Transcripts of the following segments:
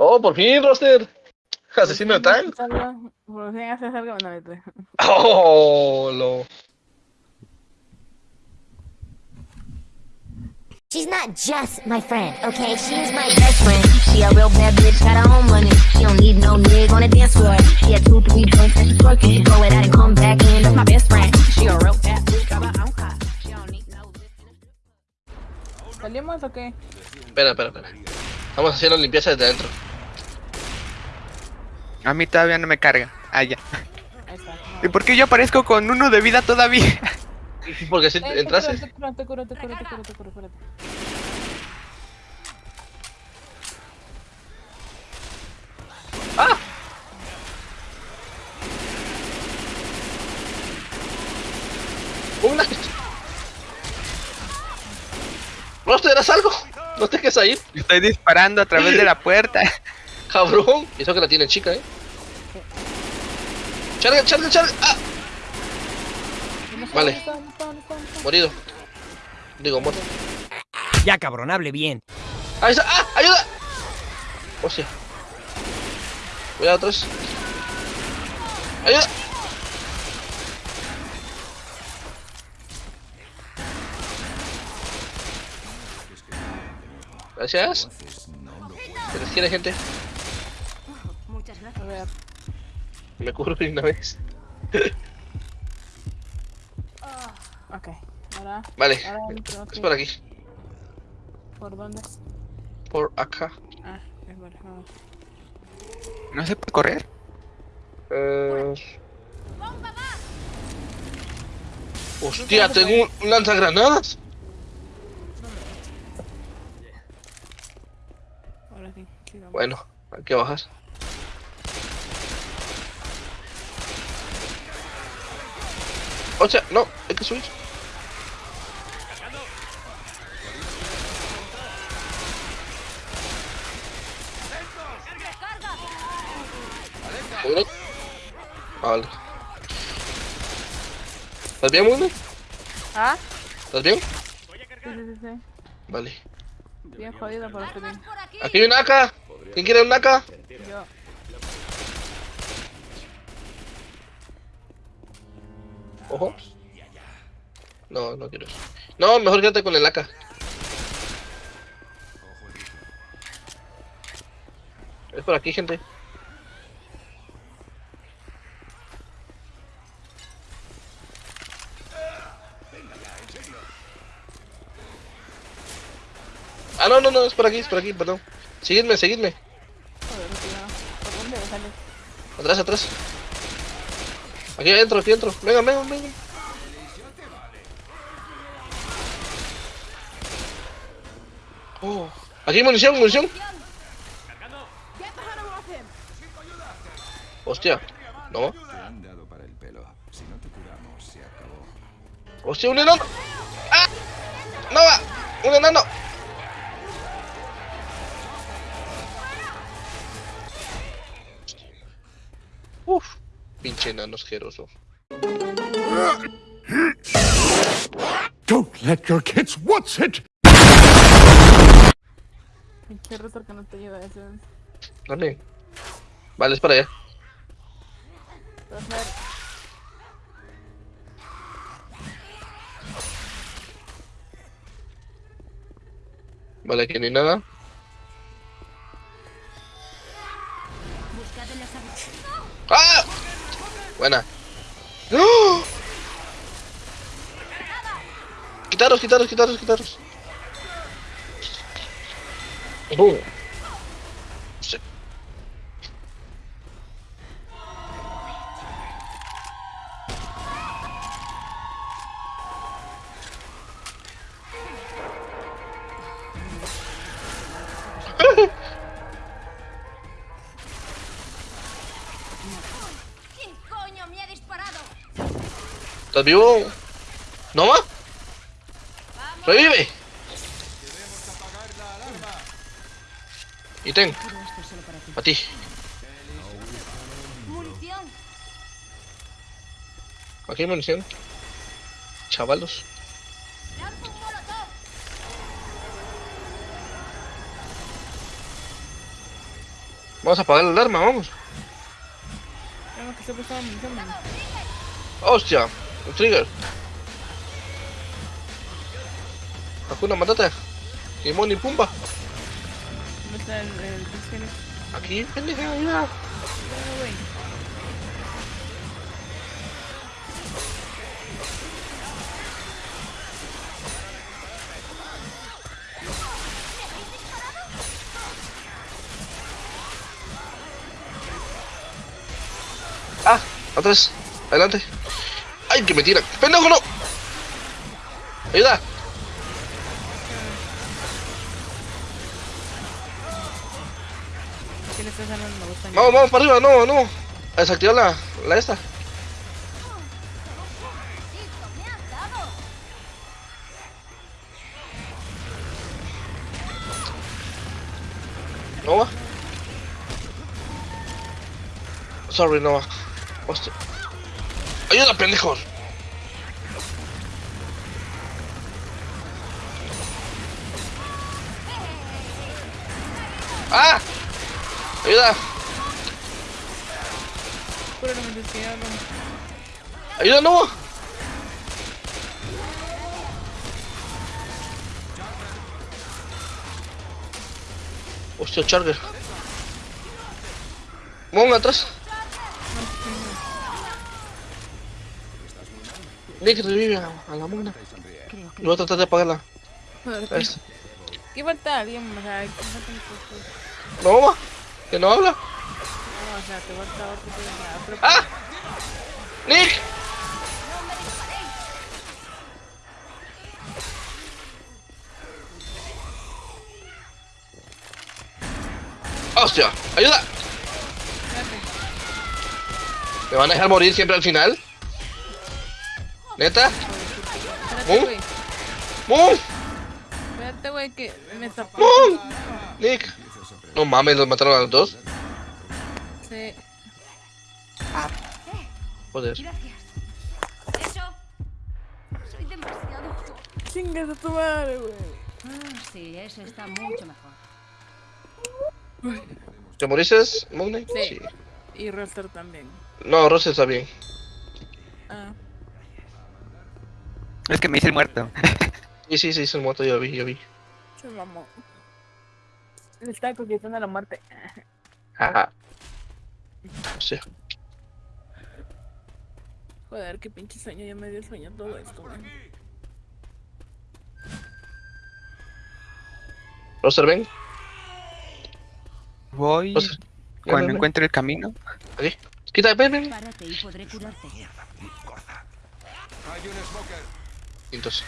Oh, por fin, roster. Asesino de tal. Por fin haces algo, no, vete. Oh, lo. She's not just my friend, okay? She's my best friend. She a real bad bitch, got her own money. She don't need no nigga on the dance floor. She had two, three drinks and she's twerking. She go it out and come back in. That's my best friend. She a real bad bitch, got her own car. She don't need no ¿Salimos o qué? Espera, espera, espera. Estamos haciendo limpieza desde adentro. A mí todavía no me carga. Ah, ya. Ahí está. ¿Y por qué yo aparezco con uno de vida todavía? Porque si Eh, te entraste. curo, te curo, te curo, te curo, te curo, te curo, espérate. Una. Roster, ¿eras algo? No te dejes ahí, Estoy disparando a través de la puerta. cabrón. Y eso que la tiene chica, eh. Charga, charga, charga. Ah. Vale. Morido. Digo, muerto. Ya, cabrón, hable bien. Ahí está. ¡Ah! ¡Ayuda! Hostia. Cuidado atrás. ¡Ayuda! Gracias. Se les quiere, gente. A ver. Me cubro de una vez. Ok. Ahora. Vale. Ahora. Es por aquí. ¿Por dónde? Por acá. Ah, es por vamos. ¿No se puede correr? Eh... Hostia, tengo un lanzagranadas. Ahora sí. sí, vamos. Bueno, hay que bajar. O sea, no, hay que subir. Uno. Ah, Vale. ¿Estás bien, Mundo? ¿Ah? ¿Estás bien? Sí, sí, sí, sí. Vale. Bien jodido, estoy bien. Aquí hay un AK. ¿Quién quiere un AK? Yo. Ojo. No, no quiero eso. No, mejor quédate con el AK. Es por aquí, gente. Ah, no, no, no, es por aquí, es por aquí, perdón. Seguidme, seguidme. Joder, tío. ¿Por dónde sale? Atrás, atrás. Aquí adentro, aquí adentro. Venga, venga, venga. Oh, aquí munición, munición. Hostia, no. Hostia, un enano. ¡Ah! ¡No va! ¡Un enano! Uf, pinche enano asqueroso. Don't let your kids watch it! Pinche router que no te ayuda a eso. ¿Dónde? Vale, es para allá. Vale, aquí no hay nada. Buena. ¡Oh! Quitaros, quitaros, quitaros, quitaros. ¡Bum! ¿Estás vivo? ¿No más? ¡Revive! Y ten. A ti. Aquí hay munición. Chavalos. Vamos a apagar la alarma, vamos. Tengo que se puso munición. Hostia, un trigger. Hakuna Matata. Timón y Pumba. ¿Dónde está el, el Phoenix? Aquí, pendeja, ayuda. Güey. Ah, atrás. Adelante. Ay, que me tiran. ¡Pendejo, no! Ayuda. ¿Qué le estás. Vamos, vamos para arriba, no, no. A desactivar la, la esta. Nova. Sorry, Nova. Hostia. Ayuda, pendejos. ¡Ah! Ayuda. No. Ayuda, Nova. Hostia, Charger. Mon atrás. Nick revive a, a la mona. Y voy a tratar de apagarla. ¿Qué falta alguien más? Ay, ¿qué falta un poco? Nova, que no habla. No, o sea, te falta otro. pero- ¡Ah! ¡Nick! ¡Hostia! ¡Ayuda! ¿Me van a dejar morir siempre al final? ¿Neta? Espérate, güey. ¡Mum! Espérate, güey, que me tapó. ¡Mum! Nick. No mames, los mataron a los dos. Sí. Joder. Eso. Soy demasiado. Chingas a tu madre, güey. Ah, sí, eso está mucho mejor. ¿Te moriste, Moon Knight? Sí. Y Roster también. No, Ross está bien. Ah. Es que me hice el muerto. Sí, sí, sí, se muerto, yo vi, yo vi. Se mamó. Le estaba conquistando la muerte. Ah. Hostia. Joder, qué pinche sueño. Ya me dio sueño todo esto, güey. Roster, ven. Voy Roster. ven, cuando ven, ven. encuentre el camino. Aquí. Quita, ven, ven. Párate y podré curarte. Hay un smoker. Entonces.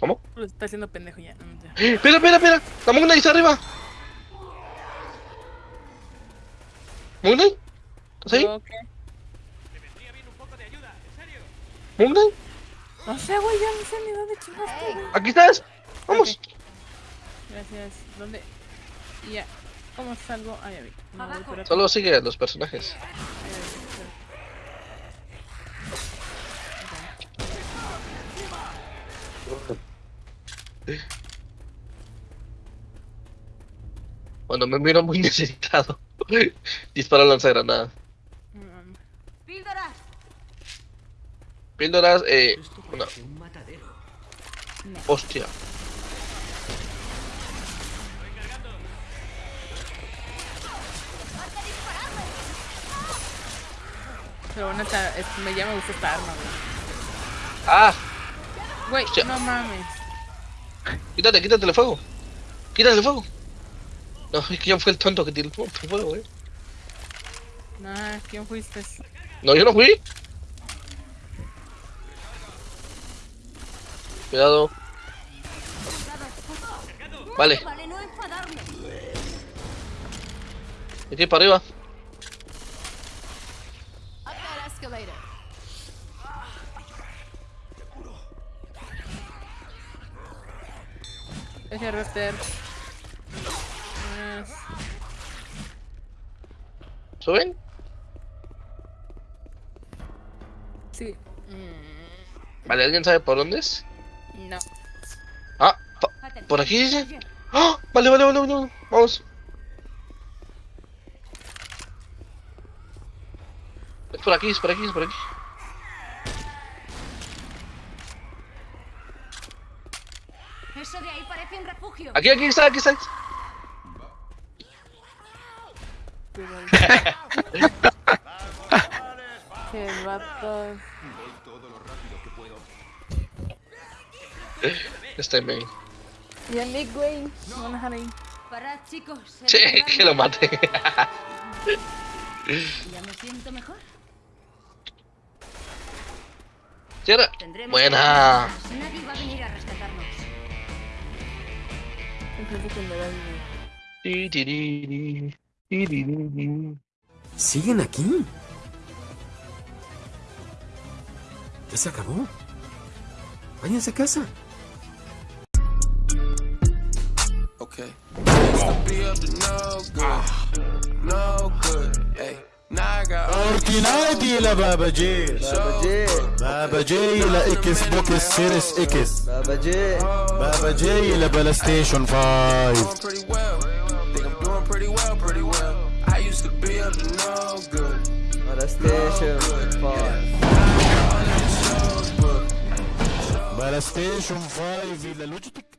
¿Cómo? Lo está haciendo pendejo ya. No. ¡Eh! ¡Espera, espera, espera! ¡La Moon Knight está arriba! ¿Moon Knight? ¿Estás ahí? Yo, ¿qué? ¿Moon Knight? No sé, güey. Ya no sé ni dónde chingaste, güey. ¿Aquí estás? ¡Vamos! Gracias. ¿Dónde? Ya. ¿Cómo salgo? Ah, ya vi. No. Solo sigue a los personajes. Ah, ya vi, espérate. Cuando me miro muy necesitado. Dispara lanzagranada. Píldoras. Píldoras, eh. Una. Hostia. Pero bueno, me, ya me gusta esta arma, güey. ¡Ah! Güey, no mames. Quítate, quítate el fuego. Quítate el fuego. No, es que yo fui el tonto que tiró el fuego, eh. Nah, ¿quién fuiste? No, yo no fui. Cuidado. Vale, Vale, no enfadarme. aquí para arriba. Ese roster. Yes. ¿Suben? Sí. Vale, ¿alguien sabe por dónde es? No. Ah, por aquí dice. ¡Oh! Vale, vale, vale, vale, vamos. Es por aquí, es por aquí, es por aquí. Aquí, aquí está, aquí está. Qué vatos. Este main. Y el Nick, güey. Me van a dejar ahí. Parad, chicos. lugar que lo mate. Ya me siento mejor. Cierra. Tendremos Buena. Nadie va a venir Incluso. ¿Siguen aquí? Ya se acabó. Váyanse a casa. Okay. Used اوركينايتي لبابا جيل. بابا جيل. بابا جيل لاكس بوكس سيريس إكس. بابا جيل. بابا جيل لبلاي ستيشن 5 بلايستيشن 5 فايف 5 إلى لوجيتك